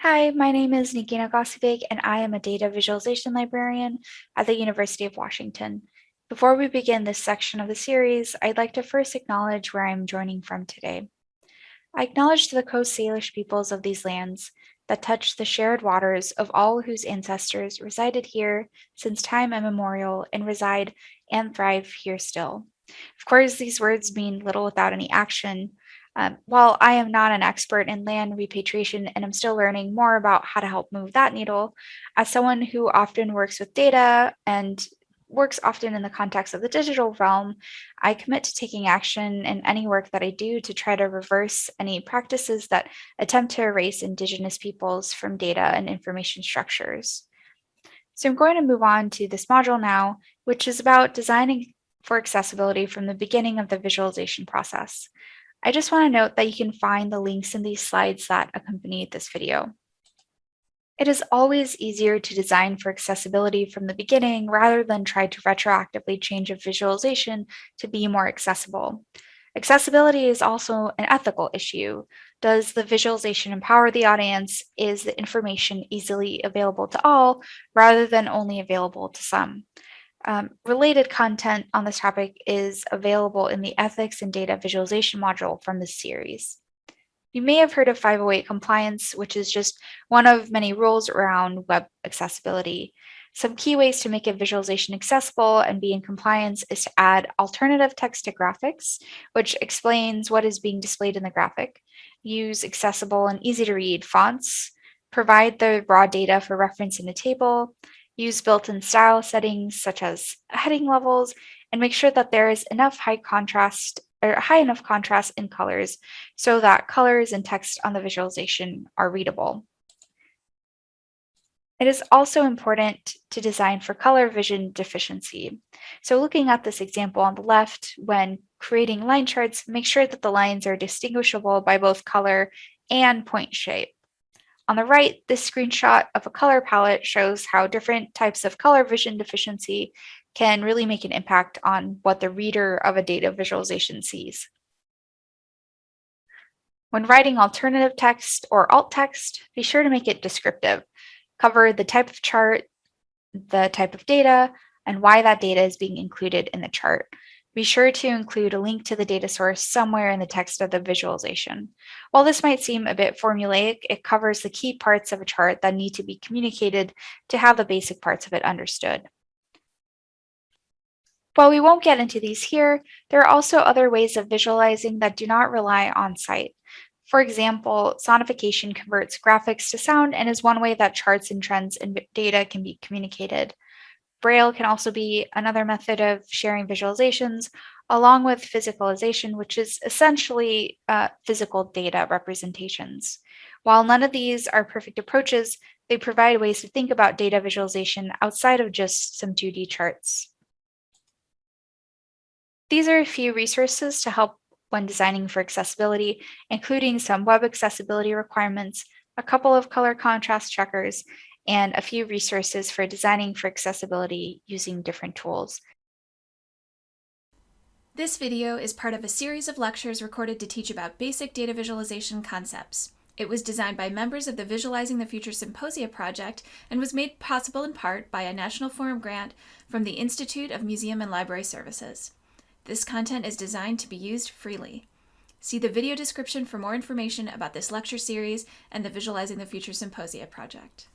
Hi, my name is Negeen Aghassibeig, and I am a data visualization librarian at the University of Washington. Before we begin this section of the series, I'd like to first acknowledge where I'm joining from today. I acknowledge the Coast Salish peoples of these lands that touch the shared waters of all whose ancestors resided here since time immemorial and reside and thrive here still. Of course, these words mean little without any action, um, while I am not an expert in land repatriation and I'm still learning more about how to help move that needle, as someone who often works with data and works often in the context of the digital realm, I commit to taking action in any work that I do to try to reverse any practices that attempt to erase Indigenous peoples from data and information structures. So I'm going to move on to this module now, which is about designing for accessibility from the beginning of the visualization process. I just want to note that you can find the links in these slides that accompany this video. It is always easier to design for accessibility from the beginning rather than try to retroactively change a visualization to be more accessible. Accessibility is also an ethical issue. Does the visualization empower the audience? Is the information easily available to all rather than only available to some? Um, related content on this topic is available in the Ethics and Data Visualization module from this series. You may have heard of 508 compliance, which is just one of many rules around web accessibility. Some key ways to make a visualization accessible and be in compliance is to add alternative text to graphics, which explains what is being displayed in the graphic, use accessible and easy to read fonts, provide the raw data for reference in a table, use built-in style settings such as heading levels, and make sure that there is enough high contrast or high enough contrast in colors so that colors and text on the visualization are readable. It is also important to design for color vision deficiency. So looking at this example on the left, when creating line charts, make sure that the lines are distinguishable by both color and point shape. On the right, this screenshot of a color palette shows how different types of color vision deficiency can really make an impact on what the reader of a data visualization sees. When writing alternative text or alt text, be sure to make it descriptive. Cover the type of chart, the type of data, and why that data is being included in the chart. Be sure to include a link to the data source somewhere in the text of the visualization. While this might seem a bit formulaic, it covers the key parts of a chart that need to be communicated to have the basic parts of it understood. While we won't get into these here, there are also other ways of visualizing that do not rely on sight. For example, sonification converts graphics to sound and is one way that charts and trends and data can be communicated. Braille can also be another method of sharing visualizations, along with physicalization, which is essentially uh, physical data representations. While none of these are perfect approaches, they provide ways to think about data visualization outside of just some 2D charts. These are a few resources to help when designing for accessibility, including some web accessibility requirements, a couple of color contrast checkers, and a few resources for designing for accessibility using different tools. This video is part of a series of lectures recorded to teach about basic data visualization concepts. It was designed by members of the Visualizing the Future Symposia project and was made possible in part by a National Forum grant from the Institute of Museum and Library Services. This content is designed to be used freely. See the video description for more information about this lecture series and the Visualizing the Future Symposia project.